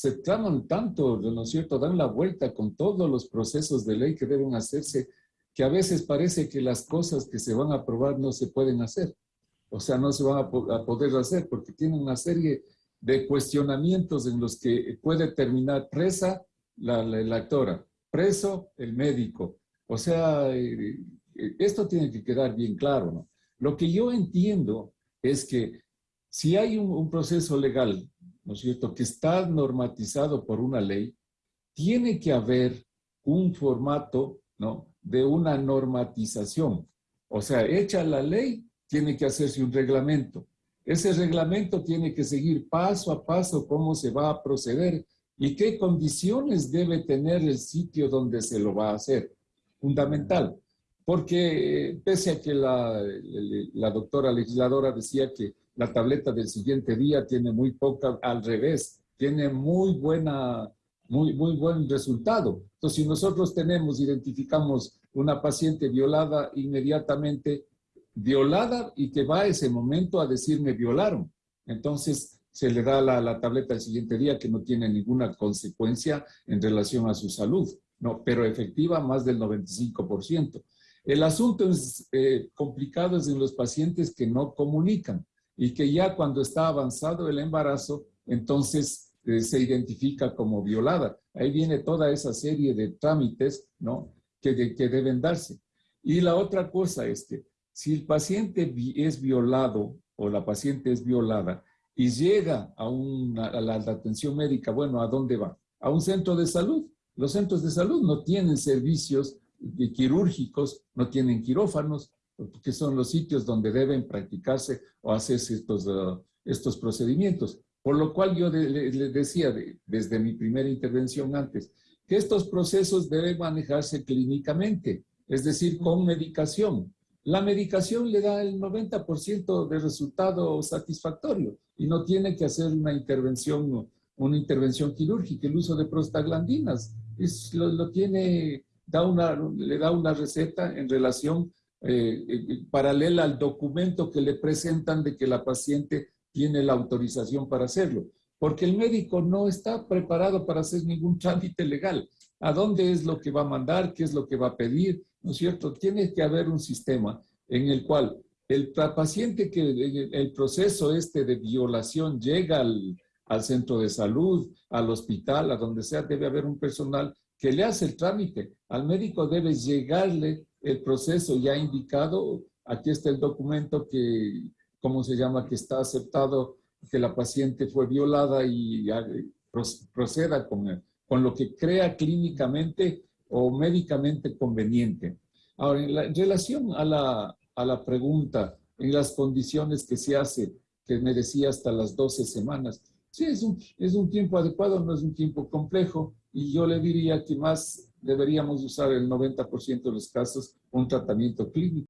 se traman tanto, ¿no es cierto? Dan la vuelta con todos los procesos de ley que deben hacerse, que a veces parece que las cosas que se van a aprobar no se pueden hacer. O sea, no se van a, poder hacer porque tienen una serie de cuestionamientos en los que puede terminar presa la, la, actora, preso el médico. O sea, eh, esto tiene que quedar bien claro, ¿no? Lo que yo entiendo es que si hay un, proceso legal, ¿no es cierto?, que está normatizado por una ley, tiene que haber un formato, ¿no?, de una normatización. O sea, hecha la ley, tiene que hacerse un reglamento. Ese reglamento tiene que seguir paso a paso cómo se va a proceder y qué condiciones debe tener el sitio donde se lo va a hacer. Fundamental. Porque eh, pese a que la, la doctora legisladora decía que la tableta del siguiente día tiene muy poca, al revés, tiene muy buena, muy, muy buen resultado. Entonces, si nosotros tenemos, identificamos una paciente violada inmediatamente, violada y que va a ese momento a decirme violaron. Entonces, se le da la, la tableta el siguiente día que no tiene ninguna consecuencia en relación a su salud, no, pero efectiva más del 95%. El asunto es eh, complicado es en los pacientes que no comunican y que ya cuando está avanzado el embarazo, entonces eh, se identifica como violada. Ahí viene toda esa serie de trámites ¿no? que, que deben darse. Y la otra cosa es que si el paciente es violado o la paciente es violada y llega a, una, a la atención médica, bueno, ¿a dónde va? A un centro de salud. Los centros de salud no tienen servicios quirúrgicos, no tienen quirófanos, que son los sitios donde deben practicarse o hacerse estos, uh, estos procedimientos. Por lo cual yo le, decía desde mi primera intervención antes, que estos procesos deben manejarse clínicamente, es decir, con medicación. La medicación le da el 90% de resultado satisfactorio y no tiene que hacer una intervención, una intervención quirúrgica. El uso de prostaglandinas es, lo, lo tiene da una, le da una receta en relación eh, eh, paralela al documento que le presentan de que la paciente tiene la autorización para hacerlo. Porque el médico no está preparado para hacer ningún trámite legal. ¿A dónde es lo que va a mandar? ¿Qué es lo que va a pedir? ¿No es cierto? Tiene que haber un sistema en el cual el paciente que el proceso este de violación llega al, al centro de salud, al hospital, a donde sea, debe haber un personal que le hace el trámite. Al médico debe llegarle el proceso ya indicado. Aquí está el documento que, ¿cómo se llama? Que está aceptado que la paciente fue violada y proceda con, con lo que crea clínicamente o médicamente conveniente. Ahora, en, relación a la, a la pregunta, en las condiciones que se hace, que me decía hasta las 12 semanas, sí, es un, es un tiempo adecuado, no es un tiempo complejo, y yo le diría que más deberíamos usar el 90% de los casos un tratamiento clínico.